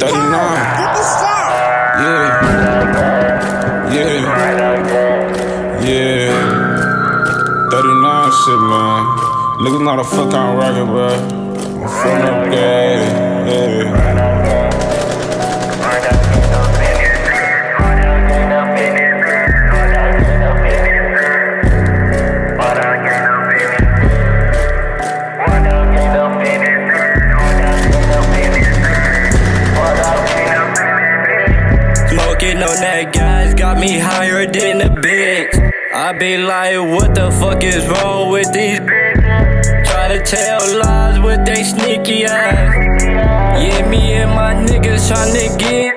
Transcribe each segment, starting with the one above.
39. Yeah. Yeah. Yeah. 39 shit, man. Niggas know the fuck I'm rockin', bro. I'm from up there. Yeah. Smoking on that gas got me higher than a bitch. I be like, what the fuck is wrong with these bitches? Try to tell lies with they sneaky ass. Yeah, me and my niggas tryna get.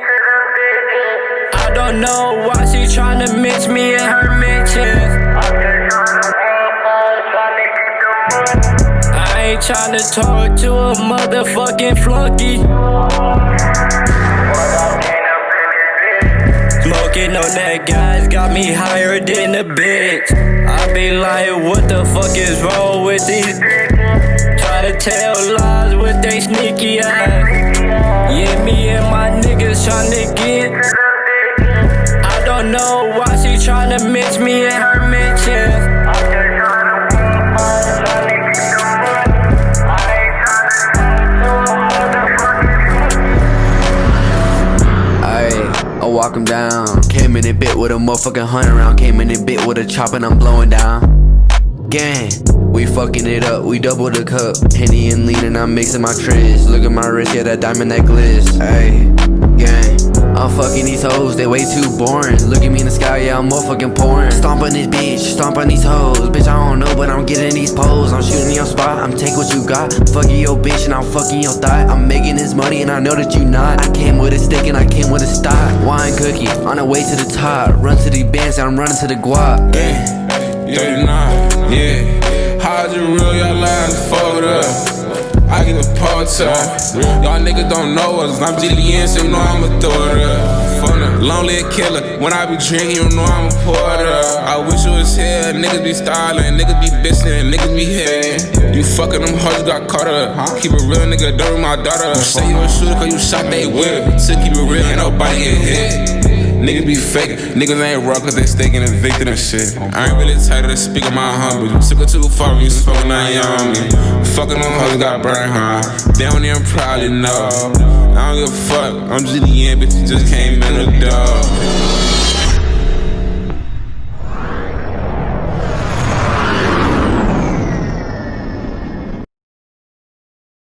I don't know why she tryna mix me in her mentions. I ain't tryna talk to a motherfucking flunky. Got me higher than a bitch. I be like, what the fuck is wrong with these? Try to tell lies with they sneaky ass. Yeah, me and my niggas tryna get. I don't know why she tryna mix me in her mentions. Ayy, I walk him down. Came in a bit with a motherfucking hundred round. Came in a bit with a chop and I'm blowing down. Gang, we fucking it up. We double the cup. Henny and lean and I'm mixing my tris. Look at my wrist, yeah, that diamond necklace. Ayy, gang. I'm fucking these hoes, they way too boring. Look at me in the sky, yeah, I'm motherfucking pouring. Stomp on this bitch, stomp on these hoes. Bitch, I don't know, but I'm getting these poles. I'm shooting your spot, I'm take what you got. Fucking your bitch and I'm fucking your thigh. I'm making this money and I know that you not. I came with a stick and I came with a stock. Wine cookie, on the way to the top. Run to the bands, I'm running to the guap. Yeah. Y'all niggas don't know us. I'm Jillian, so you know up. From the lonely killer. When I be drinking, you know I'ma pour it up. I wish it was here. Niggas be styling, niggas be bitchin', niggas be hitting. You fucking them hoes got caught up. Keep a real, nigga, don't my daughter. You say you a shooter cause you shot they whip. So keep it real, ain't nobody get hit. Niggas be fake, niggas ain't raw cause they staking and victim and shit. I ain't really tired of to speak on my humble. You took it too far when you smoking that young me. Fucking them hoes got burned, huh? They don't even probably know. I don't give a fuck, I'm just the end, bitch, just came in the door.